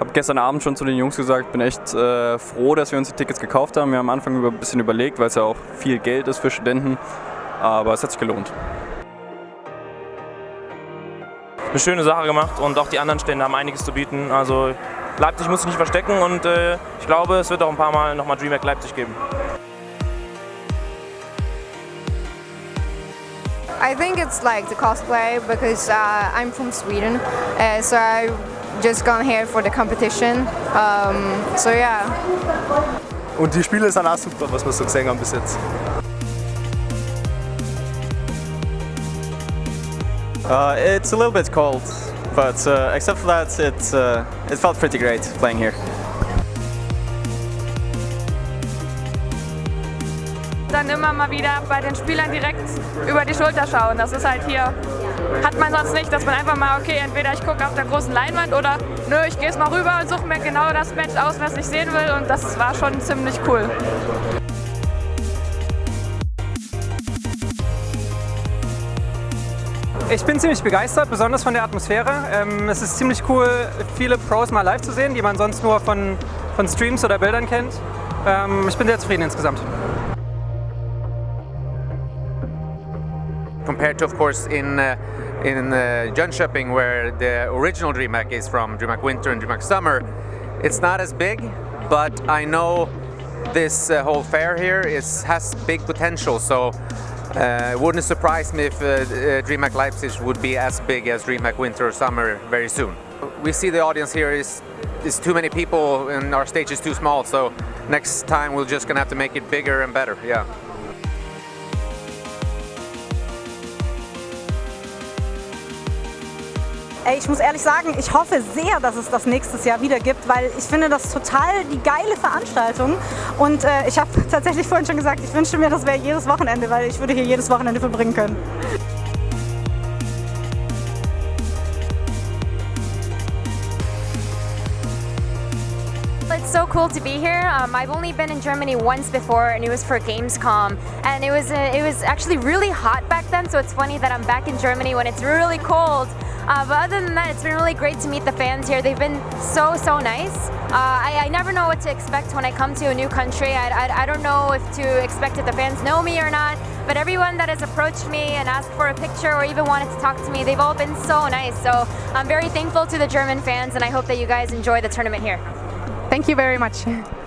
habe gestern Abend schon zu den Jungs gesagt, bin echt äh, froh, dass wir uns die Tickets gekauft haben. Wir haben am Anfang ein bisschen überlegt, weil es ja auch viel Geld ist für Studenten, aber es hat sich gelohnt. Eine schöne Sache gemacht und auch die anderen Stände haben einiges zu bieten. Also Leipzig muss sich nicht verstecken und äh, ich glaube, es wird auch ein paar Mal nochmal DreamHack Leipzig geben. I think it's like the cosplay because uh, I'm from Sweden, uh, so I just gone here for the competition. Um, so yeah. Und die Spiele sind auch super, was wir so gesehen haben bis jetzt. Uh, it's a little bit cold, but uh, except for that, it, uh, it felt pretty great playing here. Dann immer mal wieder bei den Spielern direkt über die Schulter schauen. Das ist halt hier, hat man sonst nicht, dass man einfach mal, okay, entweder ich gucke auf der großen Leinwand oder nö, ich gehe es mal rüber und suche mir genau das Match aus, was ich sehen will und das war schon ziemlich cool. Ich bin ziemlich begeistert, besonders von der Atmosphäre. Ähm, es ist ziemlich cool, viele Pros mal live zu sehen, die man sonst nur von, von Streams oder Bildern kennt. Ähm, ich bin sehr zufrieden insgesamt. Compared to, of course, in uh, in uh, Jönköping, where the original DreamHack is from, DreamHack Winter and DreamHack Summer, it's not as big, but I know this uh, whole fair here is has big potential. So uh, it wouldn't surprise me if uh, uh, DreamHack Leipzig would be as big as DreamHack Winter or Summer very soon. We see the audience here is is too many people and our stage is too small. So next time we're just gonna have to make it bigger and better. Yeah. Ich muss ehrlich sagen, ich hoffe sehr, dass es das nächstes Jahr wieder gibt, weil ich finde das total die geile Veranstaltung. Und äh, ich habe tatsächlich vorhin schon gesagt, ich wünschte mir, das wäre jedes Wochenende, weil ich würde hier jedes Wochenende verbringen können. It's so cool to be here. Um, I've only been in Germany once before and it was for Gamescom and it was, uh, it was actually really hot back then so it's funny that I'm back in Germany when it's really cold uh, but other than that, it's been really great to meet the fans here. They've been so, so nice. Uh, I, I, never know what to expect when I come to a new country. I, I, I, don't know if to expect if the fans know me or not, but everyone that has approached me and asked for a picture or even wanted to talk to me, they've all been so nice. So I'm very thankful to the German fans and I hope that you guys enjoy the tournament here. Thank you very much.